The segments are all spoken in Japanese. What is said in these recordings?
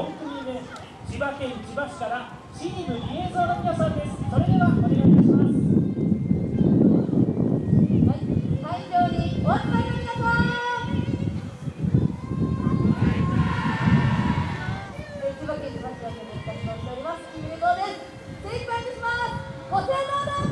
組目千葉県千葉市からチームリエの皆さんですそれではお願いいたしますはい会場にお集まりの皆さん千葉県千葉市役所願いたしまておりますです。精一杯します。ご清聴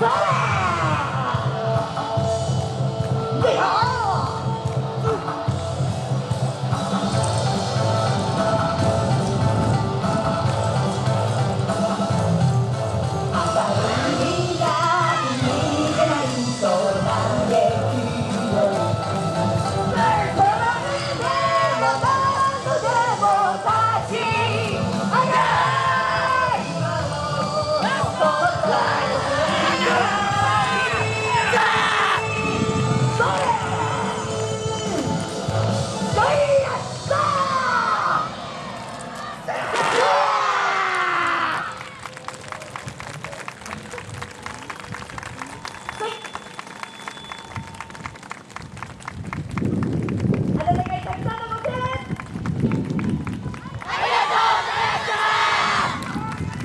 Vamos!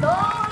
走